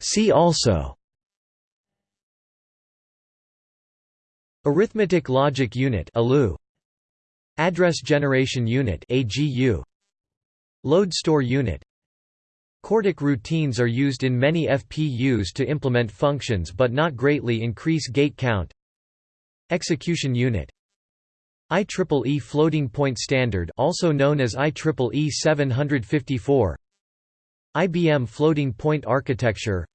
See also. Arithmetic Logic Unit Address Generation Unit Load Store Unit. CORDIC routines are used in many FPUs to implement functions but not greatly increase gate count. Execution Unit. IEEE Floating Point Standard also known as IEEE 754 IBM Floating Point Architecture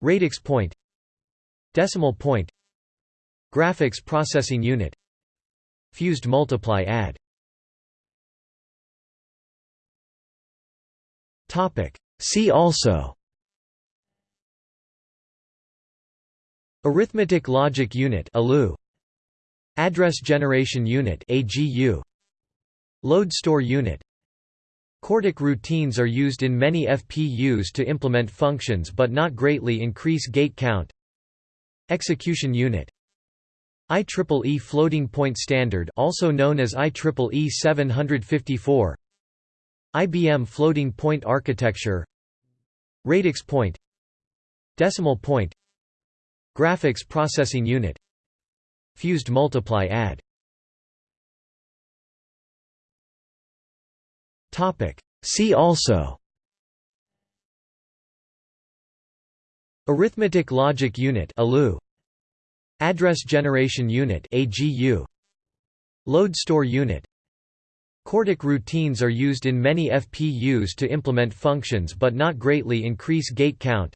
Radix Point Decimal Point Graphics Processing Unit Fused Multiply Add. See also. Arithmetic Logic Unit ALU Address Generation Unit AGU Load Store Unit CORDIC routines are used in many FPUs to implement functions but not greatly increase gate count. Execution Unit. IEEE Floating Point Standard also known as IEEE 754 IBM Floating Point Architecture. Radix Point. Decimal Point. Graphics Processing Unit. Fused Multiply Add See also. Arithmetic Logic Unit Address Generation Unit Load Store Unit. CORDIC routines are used in many FPUs to implement functions but not greatly increase gate count.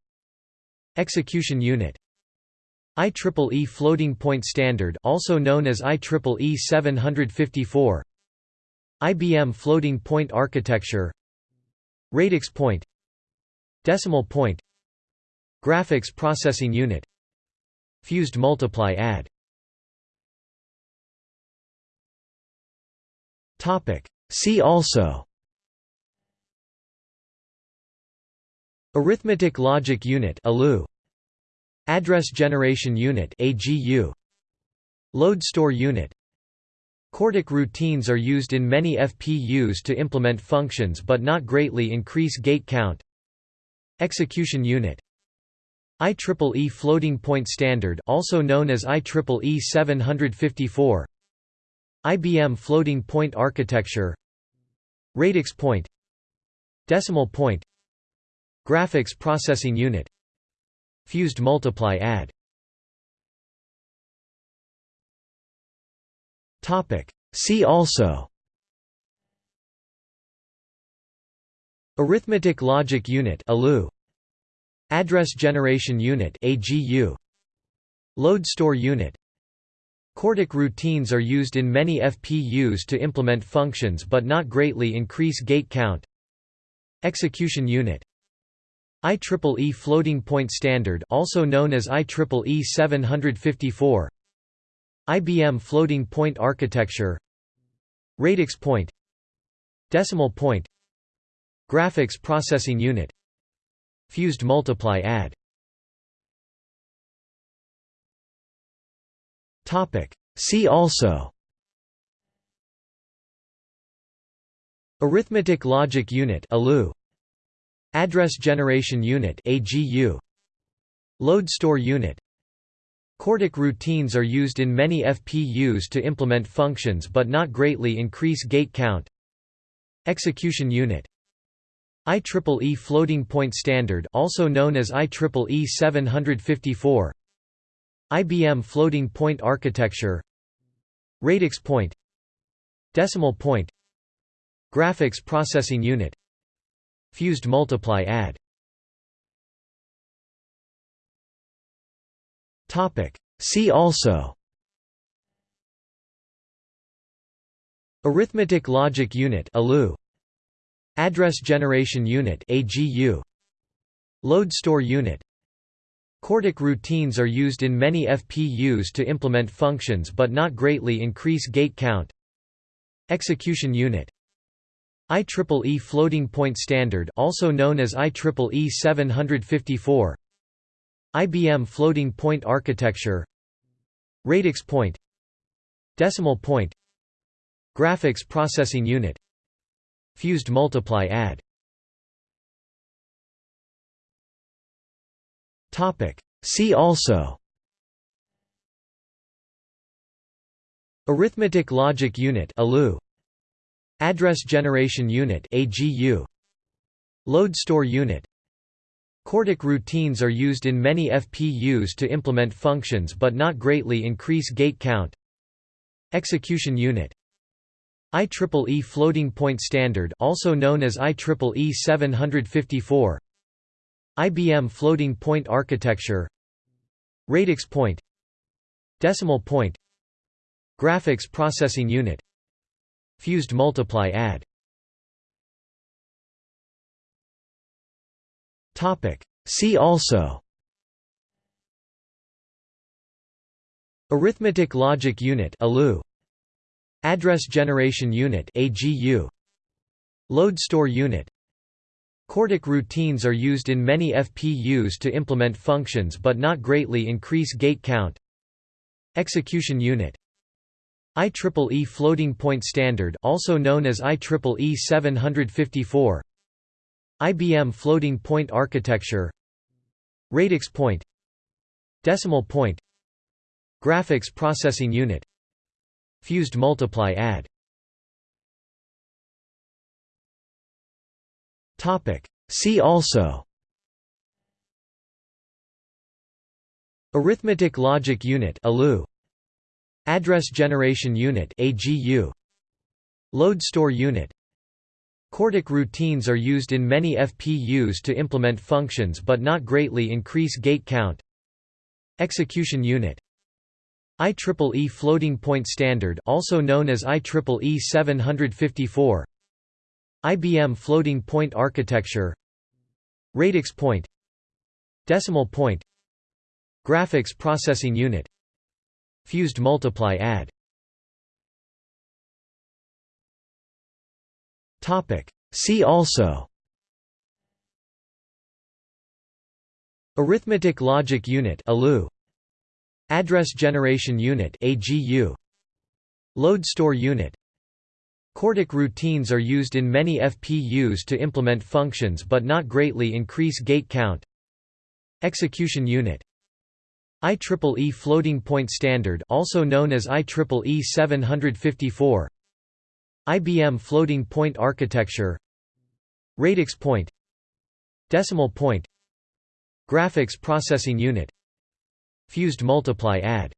Execution Unit. IEEE Floating Point Standard also known as IEEE 754 IBM Floating Point Architecture Radix Point Decimal Point Graphics Processing Unit Fused multiply add. See also. Arithmetic Logic Unit Address Generation Unit AGU Load Store Unit CORDIC routines are used in many FPUs to implement functions but not greatly increase gate count. Execution Unit. IEEE Floating Point Standard also known as IEEE 754 IBM Floating Point Architecture. Radix Point. Decimal Point. Graphics Processing Unit. Fused Multiply Add See also. Arithmetic Logic Unit Address Generation Unit Load Store Unit. CORDIC routines are used in many FPUs to implement functions but not greatly increase gate count. Execution Unit. IEEE Floating Point Standard also known as IEEE 754 IBM Floating Point Architecture Radix Point Decimal Point Graphics Processing Unit Fused multiply add. See also. Arithmetic Logic Unit ALU Address Generation Unit AGU Load Store Unit CORDIC routines are used in many FPUs to implement functions but not greatly increase gate count. Execution Unit. IEEE Floating Point Standard also known as IEEE 754 IBM Floating Point Architecture. Radix Point. Decimal Point. Graphics Processing Unit. Fused Multiply Add See also. Arithmetic Logic Unit Address Generation Unit Load Store Unit. CORDIC routines are used in many FPUs to implement functions but not greatly increase gate count. Execution Unit. IEEE Floating Point Standard also known as IEEE 754 IBM Floating Point Architecture Radix Point Decimal Point Graphics Processing Unit Fused multiply add. See also. Arithmetic Logic Unit ALU Address Generation Unit AGU Load Store Unit CORDIC routines are used in many FPUs to implement functions but not greatly increase gate count. Execution Unit. IEEE Floating Point Standard also known as IEEE 754 IBM Floating Point Architecture. Radix Point. Decimal Point. Graphics Processing Unit. Fused Multiply Add See also. Arithmetic Logic Unit Address Generation Unit Load Store Unit. CORDIC routines are used in many FPUs to implement functions but not greatly increase gate count. Execution Unit. IEEE Floating Point Standard also known as IEEE 754 IBM Floating Point Architecture Radix Point Decimal Point Graphics Processing Unit Fused Multiply Add. See also. Arithmetic Logic Unit Address Generation Unit AGU Load Store Unit CORDIC routines are used in many FPUs to implement functions but not greatly increase gate count. Execution Unit. IEEE Floating Point Standard also known as IEEE 754 IBM Floating Point Architecture. Radix Point. Decimal Point. Graphics Processing Unit. Fused multiply add See also. Arithmetic Logic Unit Address Generation Unit Load Store Unit. CORDIC routines are used in many FPUs to implement functions but not greatly increase gate count. Execution Unit. IEEE Floating Point Standard also known as IEEE 754 IBM Floating Point Architecture Radix Point Decimal Point Graphics Processing Unit Fused Multiply Add